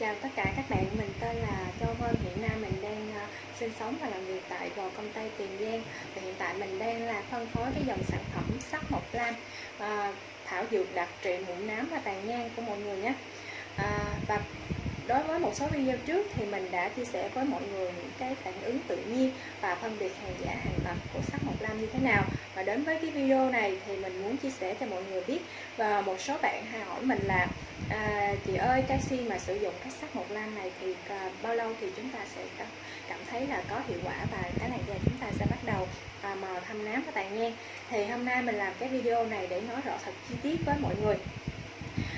Chào tất cả các bạn, mình tên là Châu Vân, hiện nay mình đang uh, sinh sống và làm việc tại Gò Công Tây Tiền Giang. Và hiện tại mình đang là phân phối cái dòng sản phẩm sắc mộc lam uh, thảo dược đặc trị mụn nám và tàn nhang của mọi người nhé. Uh, và đối với một số video trước thì mình đã chia sẻ với mọi người những cái phản ứng tự nhiên và phân biệt hàng giả hàng thật của sắc mộc lam như thế nào. Và đến với cái video này thì mình muốn chia sẻ cho mọi người biết. Và một số bạn hay hỏi mình là à, chị ơi canxi mà sử dụng cái sắc mộc lam này thì à, bao lâu thì chúng ta sẽ cảm thấy là có hiệu quả và cái làn da chúng ta sẽ bắt đầu à, mờ thâm nám và tàn nhang thì hôm nay mình làm cái video này để nói rõ thật chi tiết với mọi người.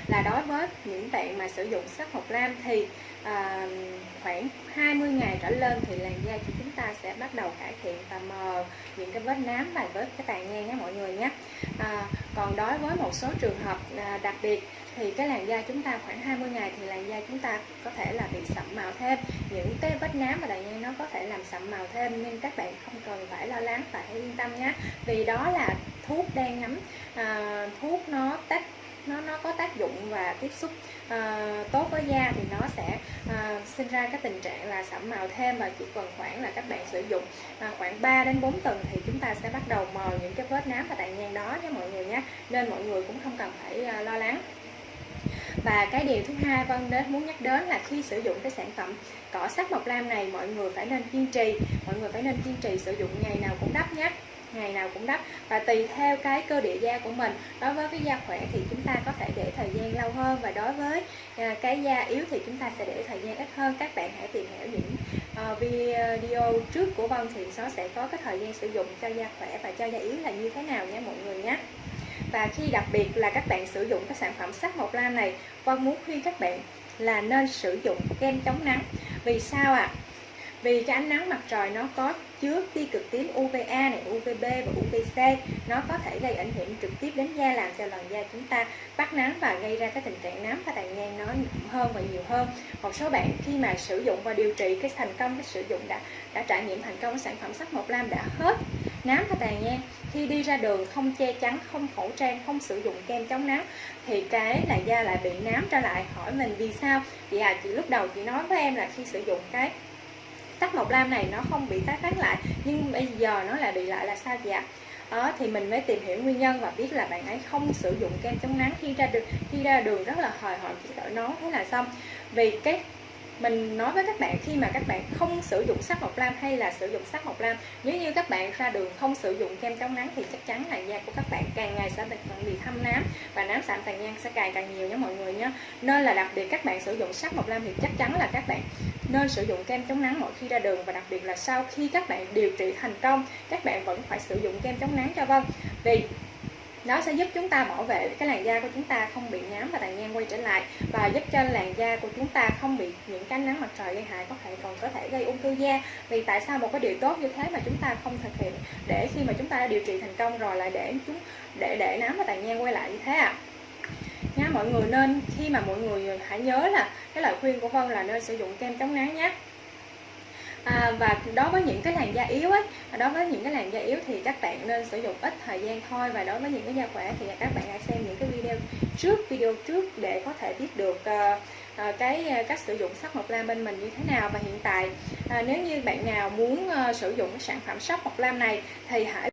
Là đối với những bạn mà sử dụng sắc mộc lam thì à, khoảng 20 ngày trở lên thì làn da của chúng ta sẽ bắt đầu cải thiện và mờ những cái vết nám và vết cái tàn nhang nhé mọi người nhé à, còn đối với một số trường hợp à, đặc biệt thì cái làn da chúng ta khoảng 20 ngày thì làn da chúng ta có thể là bị sậm màu thêm. Những cái vết nám và tàn nhang nó có thể làm sậm màu thêm nhưng các bạn không cần phải lo lắng và hãy yên tâm nhé. Vì đó là thuốc đang ngắm. À, thuốc nó tác nó nó có tác dụng và tiếp xúc uh, tốt với da thì nó sẽ uh, sinh ra cái tình trạng là sẫm màu thêm và chỉ cần khoảng là các bạn sử dụng uh, khoảng 3 đến 4 tuần thì chúng ta sẽ bắt đầu mờ những cái vết nám và tàn nhang đó nha mọi người nhé. Nên mọi người cũng không cần phải uh, lo lắng và cái điều thứ hai Vân đến, muốn nhắc đến là khi sử dụng cái sản phẩm cỏ sắc mộc lam này, mọi người phải nên kiên trì. Mọi người phải nên kiên trì sử dụng ngày nào cũng đắp nhé, ngày nào cũng đắp. Và tùy theo cái cơ địa da của mình, đối với cái da khỏe thì chúng ta có thể để thời gian lâu hơn. Và đối với à, cái da yếu thì chúng ta sẽ để thời gian ít hơn. Các bạn hãy tìm hiểu những à, video trước của Vân thì nó sẽ có cái thời gian sử dụng cho da khỏe và cho da yếu là như thế nào nhé mọi người nhé và khi đặc biệt là các bạn sử dụng các sản phẩm sắc mộc lam này con muốn khuyên các bạn là nên sử dụng kem chống nắng. Vì sao ạ? À? vì cái ánh nắng mặt trời nó có chứa tia cực tím UVA này, UVB và UVC nó có thể gây ảnh hưởng trực tiếp đến da làm cho làn da chúng ta bắt nắng và gây ra cái tình trạng nám và tàn nhang nó hơn và nhiều hơn. Một số bạn khi mà sử dụng và điều trị cái thành công cái sử dụng đã đã trải nghiệm thành công cái sản phẩm sắc mộc lam đã hết nám và tàn nhang khi đi ra đường không che chắn, không khẩu trang, không sử dụng kem chống nắng thì cái là da lại bị nám trở lại. Hỏi mình vì sao? Chị à chị lúc đầu chị nói với em là khi sử dụng cái sắc mộc lam này nó không bị tái phát lại, nhưng bây giờ nó lại bị lại là sao chị ạ? Đó thì mình mới tìm hiểu nguyên nhân và biết là bạn ấy không sử dụng kem chống nắng khi ra đường, khi ra đường rất là hời hợt, chỉ đội nón thế là xong. Vì cái mình nói với các bạn khi mà các bạn không sử dụng sắc mộc lam hay là sử dụng sắc mộc lam, nếu như các bạn ra đường không sử dụng kem chống nắng thì chắc chắn là da của các bạn càng ngày sẽ bị thâm nám và nám sạm tàn nhang sẽ càng càng nhiều nhé mọi người nhé nên là đặc biệt các bạn sử dụng sắc mộc lam thì chắc chắn là các bạn nên sử dụng kem chống nắng mỗi khi ra đường và đặc biệt là sau khi các bạn điều trị thành công, các bạn vẫn phải sử dụng kem chống nắng cho vâng. Vì nó sẽ giúp chúng ta bảo vệ cái làn da của chúng ta không bị nám và tàn nhang quay trở lại và giúp cho làn da của chúng ta không bị những cái nắng mặt trời gây hại, có thể còn có thể gây ung thư da vì tại sao một cái điều tốt như thế mà chúng ta không thực hiện để khi mà chúng ta đã điều trị thành công rồi lại để chúng, để để nám và tàn nhang quay lại như thế ạ à? nha mọi người, nên khi mà mọi người hãy nhớ là cái lời khuyên của Vân là nên sử dụng kem chống nắng nhé à, và đối với những cái làn da yếu ấy đối với những cái làn da yếu thì các bạn nên sử dụng ít thời gian thôi. Và đối với những cái da khỏe thì các bạn hãy xem những cái video trước video trước để có thể biết được uh, uh, cái uh, cách sử dụng sắc mộc lam bên mình như thế nào. Và hiện tại uh, nếu như bạn nào muốn uh, sử dụng cái sản phẩm sắc mộc lam này thì hãy